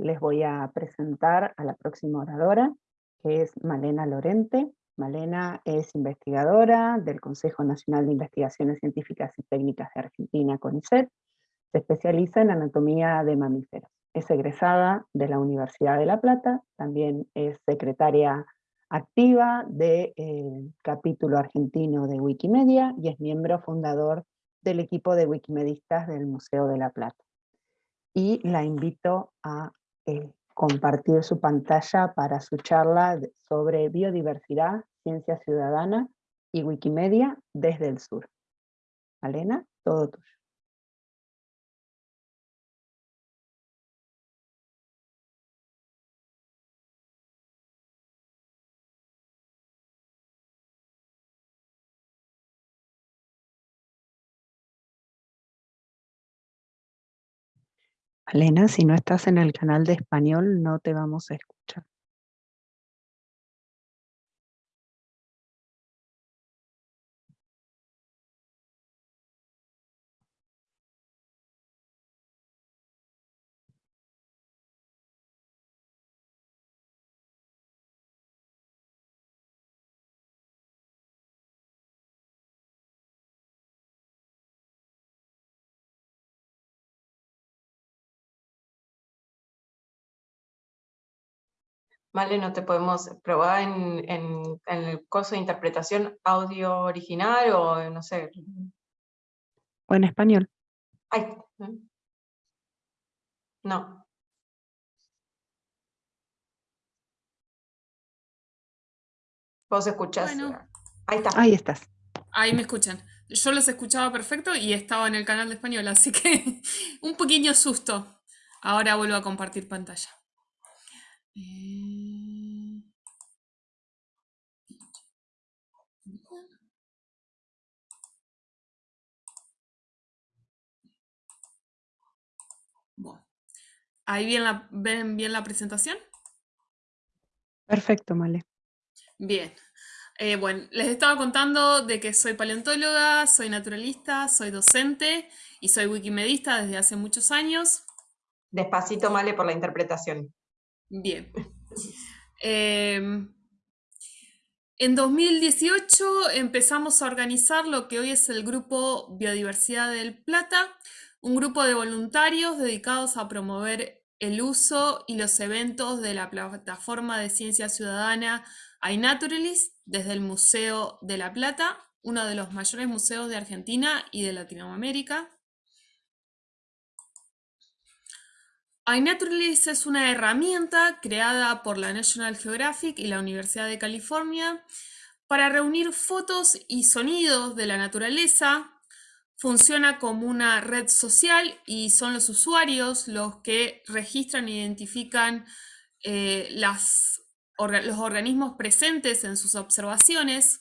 les voy a presentar a la próxima oradora, que es Malena Lorente. Malena es investigadora del Consejo Nacional de Investigaciones Científicas y Técnicas de Argentina, CONICET. Se especializa en anatomía de mamíferos. Es egresada de la Universidad de La Plata, también es secretaria activa del eh, capítulo argentino de Wikimedia y es miembro fundador del equipo de wikimedistas del Museo de La Plata. Y la invito a eh, compartir su pantalla para su charla sobre biodiversidad, ciencia ciudadana y Wikimedia desde el sur. Malena, todo tuyo. Elena, si no estás en el canal de español, no te vamos a escuchar. Vale, no te podemos probar en, en, el curso de interpretación audio original o no sé. O en español. Ay. No. Vos escuchás. Ahí está. Ahí estás. Ahí me escuchan. Yo los escuchaba perfecto y estaba en el canal de español, así que un pequeño susto. Ahora vuelvo a compartir pantalla. Eh, ¿Ahí bien la, ven bien la presentación? Perfecto, Male. Bien. Eh, bueno, les estaba contando de que soy paleontóloga, soy naturalista, soy docente y soy wikimedista desde hace muchos años. Despacito, Male, por la interpretación. Bien. Em, en 2018 empezamos a organizar lo que hoy es el Grupo Biodiversidad del Plata, un grupo de voluntarios dedicados a promover el uso y los eventos de la plataforma de ciencia ciudadana iNaturalist desde el Museo de La Plata, uno de los mayores museos de Argentina y de Latinoamérica. iNaturalist es una herramienta creada por la National Geographic y la Universidad de California para reunir fotos y sonidos de la naturaleza. Funciona como una red social y son los usuarios los que registran e identifican eh, los organismos presentes en sus observaciones,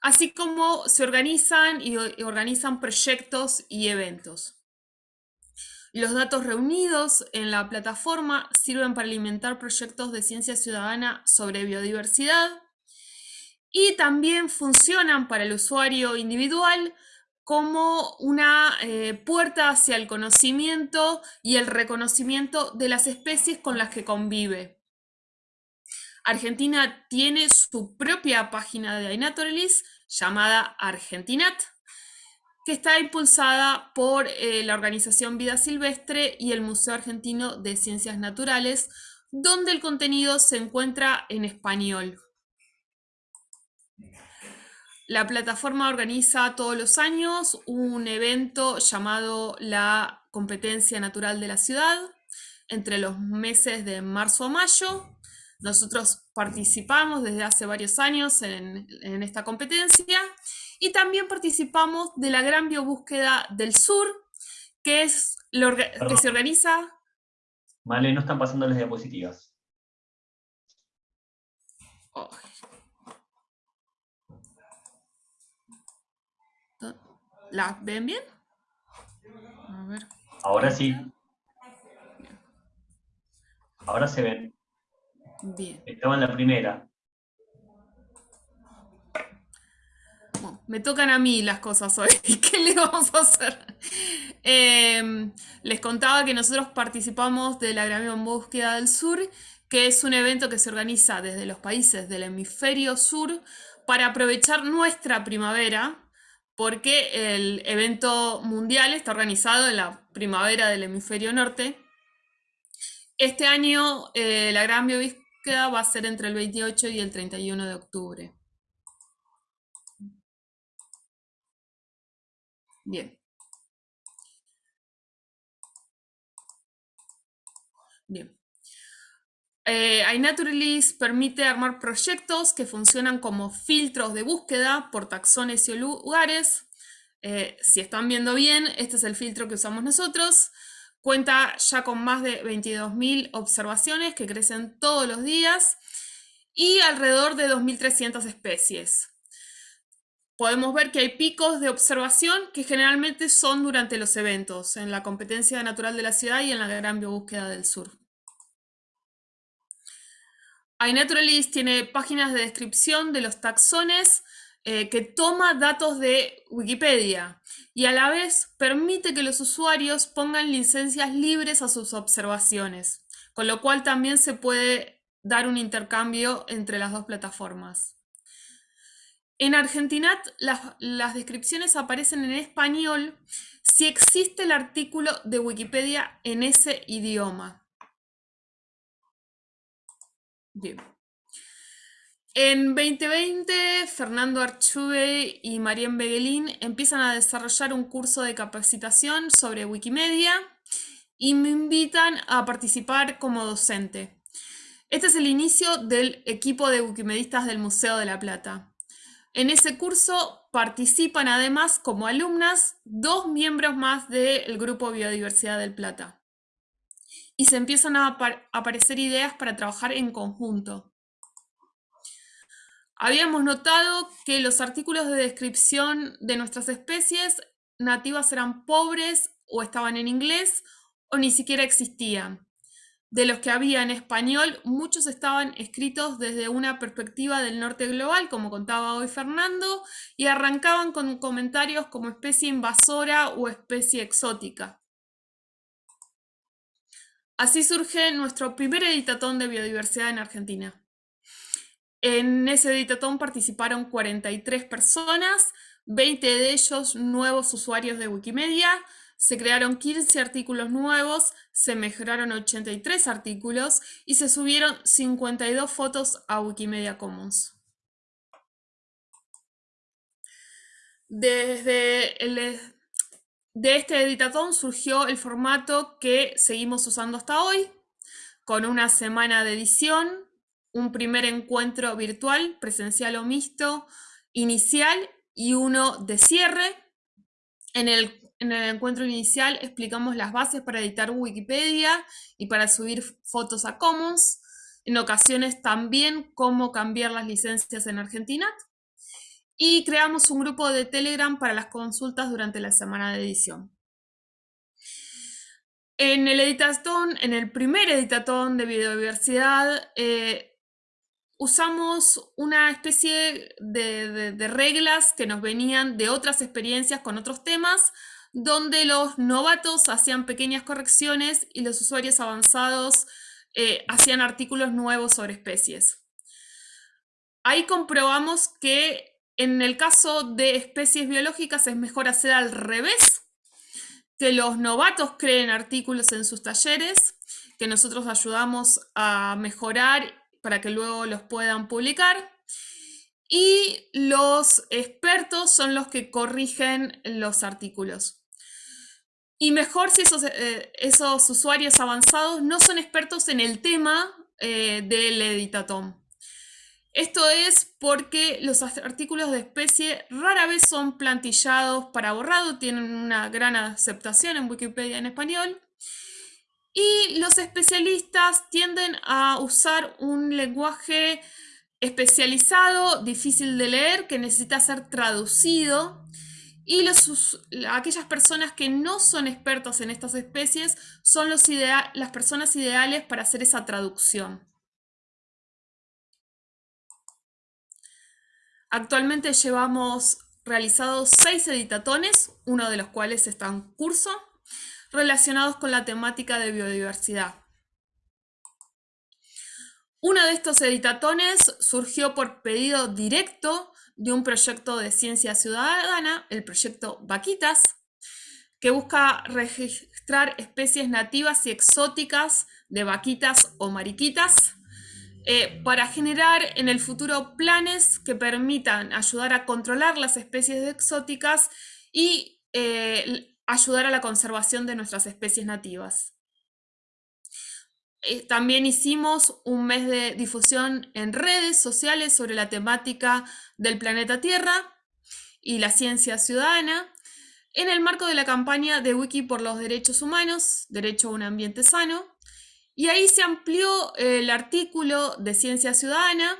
así como se organizan y organizan proyectos y eventos. Los datos reunidos en la plataforma sirven para alimentar proyectos de ciencia ciudadana sobre biodiversidad y también funcionan para el usuario individual como una eh, puerta hacia el conocimiento y el reconocimiento de las especies con las que convive. Argentina tiene su propia página de iNaturalist llamada Argentinat, que está impulsada por eh, la organización Vida Silvestre y el Museo Argentino de Ciencias Naturales, donde el contenido se encuentra en español. La plataforma organiza todos los años un evento llamado la Competencia Natural de la Ciudad, entre los meses de marzo a mayo. Nosotros participamos desde hace varios años en, en esta competencia y también participamos de la Gran Biobúsqueda del Sur, que es lo que se organiza... Vale, no están pasando las diapositivas. ¿Las ven bien? A ver. Ahora sí. Ahora se ven. Bien. Estaba en la primera. me tocan a mí las cosas hoy. ¿Qué le vamos a hacer? Em, les contaba que nosotros participamos de la Gran Búsqueda del Sur, que es un evento que se organiza desde los países del hemisferio sur para aprovechar nuestra primavera, porque el evento mundial está organizado en la primavera del hemisferio norte. Este año eh, la Gran Búsqueda va a ser entre el 28 y el 31 de octubre. Bien. Bien. Eh, iNaturalist permite armar proyectos que funcionan como filtros de búsqueda por taxones y lugares. Eh, si están viendo bien, este es el filtro que usamos nosotros. Cuenta ya con más de 22.000 observaciones que crecen todos los días y alrededor de 2.300 especies podemos ver que hay picos de observación que generalmente son durante los eventos, en la competencia natural de la ciudad y en la gran biobúsqueda del sur. iNaturalist tiene páginas de descripción de los taxones eh, que toma datos de Wikipedia y a la vez permite que los usuarios pongan licencias libres a sus observaciones, con lo cual también se puede dar un intercambio entre las dos plataformas. En Argentina las, descripciones aparecen en español si existe el artículo de Wikipedia en ese idioma. Bien. En 2020, Fernando Archube y Marian Beguelín empiezan a desarrollar un curso de capacitación sobre Wikimedia y me invitan a participar como docente. Este es el inicio del equipo de wikimedistas del Museo de la Plata. En ese curso participan además como alumnas dos miembros más del Grupo Biodiversidad del Plata. Y se empiezan a aparecer ideas para trabajar en conjunto. Habíamos notado que los artículos de descripción de nuestras especies nativas eran pobres o estaban en inglés o ni siquiera existían. De los que había en español, muchos estaban escritos desde una perspectiva del norte global, como contaba hoy Fernando, y arrancaban con comentarios como especie invasora o especie exótica. Así surge nuestro primer editatón de biodiversidad en Argentina. En ese editatón participaron 43 personas, 20 de ellos nuevos usuarios de Wikimedia, se crearon 15 artículos nuevos, se mejoraron 83 artículos y se subieron 52 fotos a Wikimedia Commons. Desde el, de este editatón surgió el formato que seguimos usando hasta hoy, con una semana de edición, un primer encuentro virtual, presencial o mixto, inicial y uno de cierre, en el en el encuentro inicial explicamos las bases para editar Wikipedia y para subir fotos a Commons. En ocasiones también cómo cambiar las licencias en Argentina. Y creamos un grupo de Telegram para las consultas durante la semana de edición. En el editatón, en el primer editatón de biodiversidad, eh, usamos una especie de reglas que nos venían de otras experiencias con otros temas donde los novatos hacían pequeñas correcciones y los usuarios avanzados eh, hacían artículos nuevos sobre especies. Ahí comprobamos que en el caso de especies biológicas es mejor hacer al revés, que los novatos creen artículos en sus talleres, que nosotros ayudamos a mejorar para que luego los puedan publicar. Y los expertos son los que corrigen los artículos. Y mejor si esos, eh, esos usuarios avanzados no son expertos en el tema eh, del editatón. Esto es porque los artículos de especie rara vez son plantillados para borrado, tienen una gran aceptación en Wikipedia en español. Y los especialistas tienden a usar un lenguaje especializado, difícil de leer, que necesita ser traducido y aquellas personas que no son expertos en estas especies son las personas ideales para hacer esa traducción. Actualmente llevamos realizado seis editatones, uno de los cuales está en curso, relacionados con la temática de biodiversidad. Uno de estos editatones surgió por pedido directo de un proyecto de ciencia ciudadana, el proyecto Vaquitas, que busca registrar especies nativas y exóticas de vaquitas o mariquitas eh, para generar en el futuro planes que permitan ayudar a controlar las especies exóticas y eh, ayudar a la conservación de nuestras especies nativas. Eh, también hicimos un mes de difusión en redes sociales sobre la temática del planeta Tierra y la ciencia ciudadana en el marco de la campaña de Wiki por los Derechos Humanos, Derecho a un Ambiente Sano, y ahí se amplió el artículo de Ciencia Ciudadana,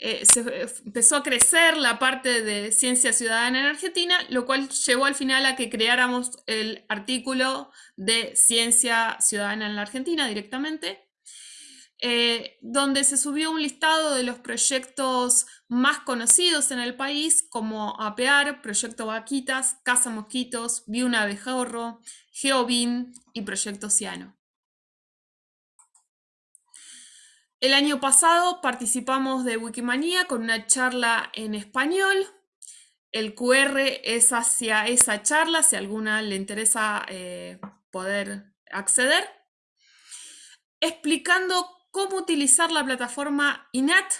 eh, se empezó a crecer la parte de Ciencia Ciudadana en Argentina, lo cual llevó al final a que creáramos el artículo de Ciencia Ciudadana en la Argentina directamente, eh, donde se subió un listado de los proyectos más conocidos en el país, como APEAR, Proyecto Vaquitas, Casa Mosquitos, Viuna Abejorro, Geobin y Proyecto Ciano. El año pasado participamos de Wikimania con una charla en español. El QR es hacia esa charla, si a alguna le interesa eh, poder acceder, explicando cómo utilizar la plataforma INAT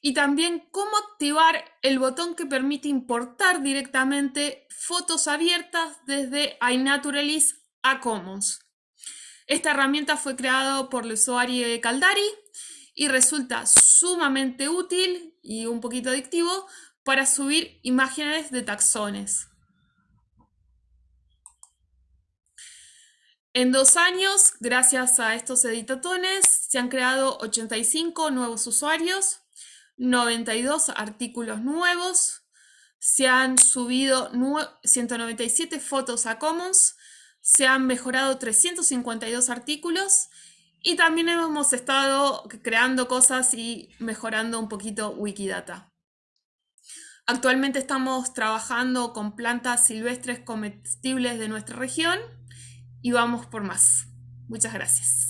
y también cómo activar el botón que permite importar directamente fotos abiertas desde iNaturalist a Commons. Esta herramienta fue creada por el usuario Caldari y resulta sumamente útil y un poquito adictivo para subir imágenes de taxones. En dos años, gracias a estos editatones, se han creado 85 nuevos usuarios, 92 artículos nuevos, se han subido 197 fotos a Commons, se han mejorado 352 artículos y también hemos estado creando cosas y mejorando un poquito Wikidata. Actualmente estamos trabajando con plantas silvestres comestibles de nuestra región y vamos por más. Muchas gracias.